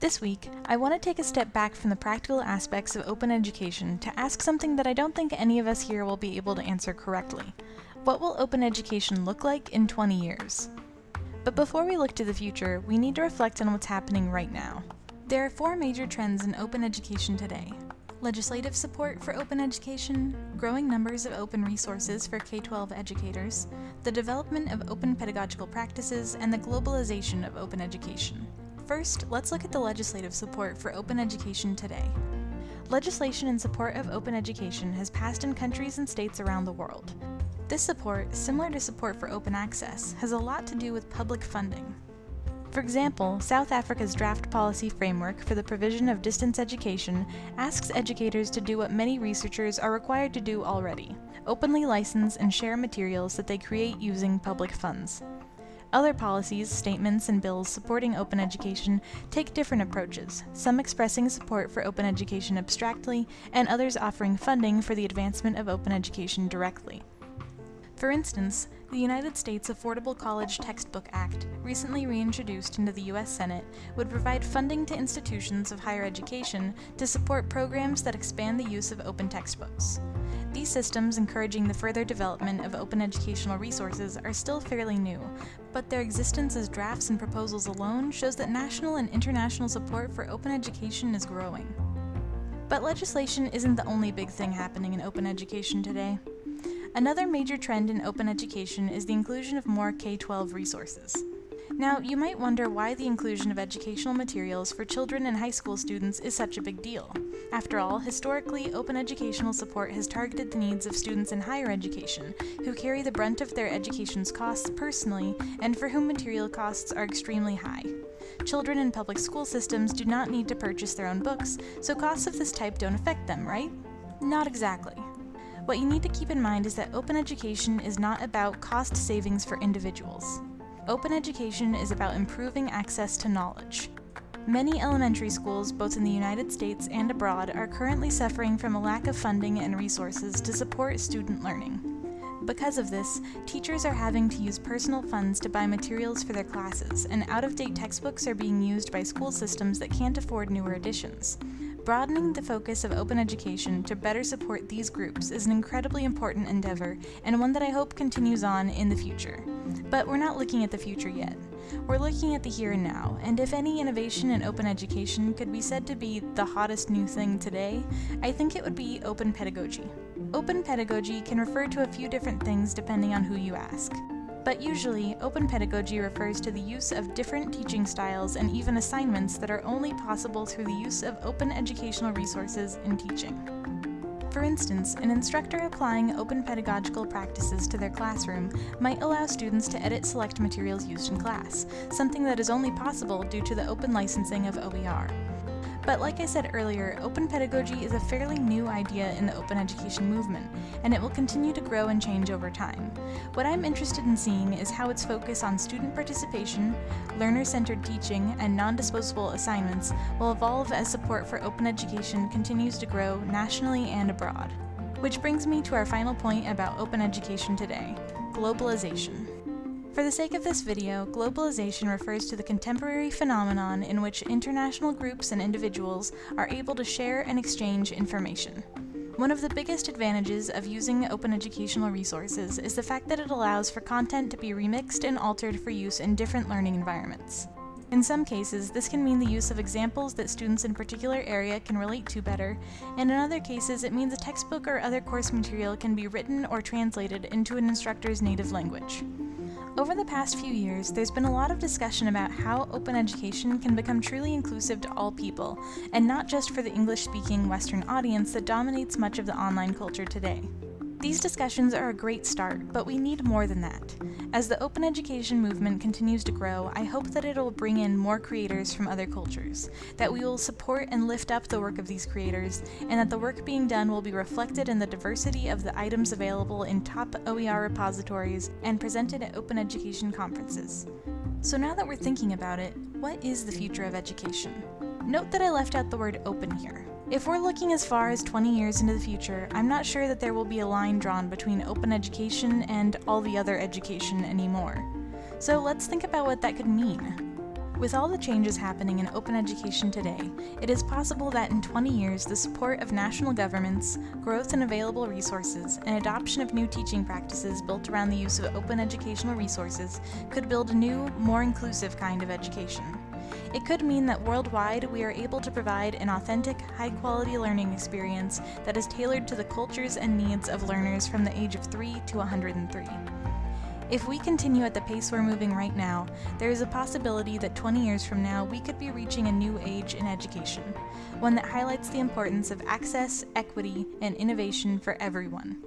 This week, I want to take a step back from the practical aspects of open education to ask something that I don't think any of us here will be able to answer correctly. What will open education look like in 20 years? But before we look to the future, we need to reflect on what's happening right now. There are four major trends in open education today. Legislative support for open education, growing numbers of open resources for K-12 educators, the development of open pedagogical practices, and the globalization of open education. First, let's look at the legislative support for open education today. Legislation in support of open education has passed in countries and states around the world. This support, similar to support for open access, has a lot to do with public funding. For example, South Africa's draft policy framework for the provision of distance education asks educators to do what many researchers are required to do already, openly license and share materials that they create using public funds. Other policies, statements, and bills supporting open education take different approaches, some expressing support for open education abstractly, and others offering funding for the advancement of open education directly. For instance, the United States Affordable College Textbook Act, recently reintroduced into the U.S. Senate, would provide funding to institutions of higher education to support programs that expand the use of open textbooks. These systems encouraging the further development of open educational resources are still fairly new, but their existence as drafts and proposals alone shows that national and international support for open education is growing. But legislation isn't the only big thing happening in open education today. Another major trend in open education is the inclusion of more K-12 resources. Now, you might wonder why the inclusion of educational materials for children and high school students is such a big deal. After all, historically, open educational support has targeted the needs of students in higher education, who carry the brunt of their education's costs personally, and for whom material costs are extremely high. Children in public school systems do not need to purchase their own books, so costs of this type don't affect them, right? Not exactly. What you need to keep in mind is that open education is not about cost savings for individuals. Open education is about improving access to knowledge. Many elementary schools, both in the United States and abroad, are currently suffering from a lack of funding and resources to support student learning. Because of this, teachers are having to use personal funds to buy materials for their classes, and out-of-date textbooks are being used by school systems that can't afford newer editions. Broadening the focus of open education to better support these groups is an incredibly important endeavor, and one that I hope continues on in the future. But we're not looking at the future yet. We're looking at the here and now, and if any innovation in open education could be said to be the hottest new thing today, I think it would be open pedagogy. Open pedagogy can refer to a few different things depending on who you ask. But usually, open pedagogy refers to the use of different teaching styles and even assignments that are only possible through the use of open educational resources in teaching. For instance, an instructor applying open pedagogical practices to their classroom might allow students to edit select materials used in class, something that is only possible due to the open licensing of OER. But like I said earlier, open pedagogy is a fairly new idea in the open education movement, and it will continue to grow and change over time. What I'm interested in seeing is how its focus on student participation, learner-centered teaching, and non-disposable assignments will evolve as support for open education continues to grow nationally and abroad. Which brings me to our final point about open education today, globalization. For the sake of this video, globalization refers to the contemporary phenomenon in which international groups and individuals are able to share and exchange information. One of the biggest advantages of using open educational resources is the fact that it allows for content to be remixed and altered for use in different learning environments. In some cases, this can mean the use of examples that students in a particular area can relate to better, and in other cases it means a textbook or other course material can be written or translated into an instructor's native language. Over the past few years, there's been a lot of discussion about how open education can become truly inclusive to all people, and not just for the English-speaking Western audience that dominates much of the online culture today. These discussions are a great start, but we need more than that. As the open education movement continues to grow, I hope that it will bring in more creators from other cultures, that we will support and lift up the work of these creators, and that the work being done will be reflected in the diversity of the items available in top OER repositories and presented at open education conferences. So now that we're thinking about it, what is the future of education? Note that I left out the word open here. If we're looking as far as 20 years into the future, I'm not sure that there will be a line drawn between open education and all the other education anymore. So let's think about what that could mean. With all the changes happening in open education today, it is possible that in 20 years the support of national governments, growth in available resources, and adoption of new teaching practices built around the use of open educational resources could build a new, more inclusive kind of education. It could mean that worldwide we are able to provide an authentic, high-quality learning experience that is tailored to the cultures and needs of learners from the age of 3 to 103. If we continue at the pace we're moving right now, there is a possibility that 20 years from now we could be reaching a new age in education, one that highlights the importance of access, equity, and innovation for everyone.